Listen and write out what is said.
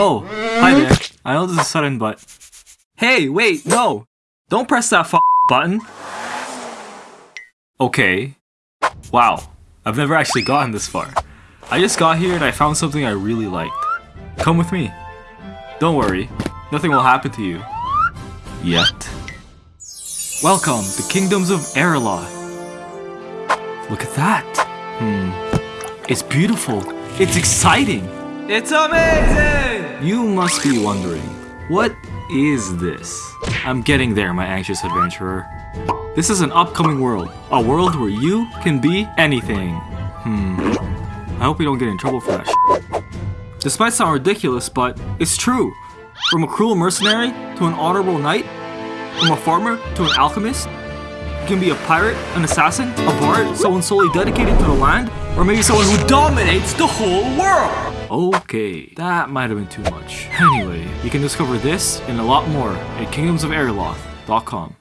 Oh, hi there. I know this is sudden, but... Hey, wait, no! Don't press that button! Okay. Wow, I've never actually gotten this far. I just got here and I found something I really liked. Come with me. Don't worry, nothing will happen to you. Yet. Welcome to Kingdoms of Erloth. Look at that. Hmm. It's beautiful. It's exciting. It's amazing! You must be wondering, what is this? I'm getting there, my anxious adventurer. This is an upcoming world. A world where you can be anything. Hmm. I hope we don't get in trouble for that This might sound ridiculous, but it's true. From a cruel mercenary to an honorable knight, from a farmer to an alchemist, can be a pirate, an assassin, a bard, someone solely dedicated to the land, or maybe someone who dominates the whole world! Okay, that might have been too much. Anyway, you can discover this and a lot more at kingdomsofAirloth.com.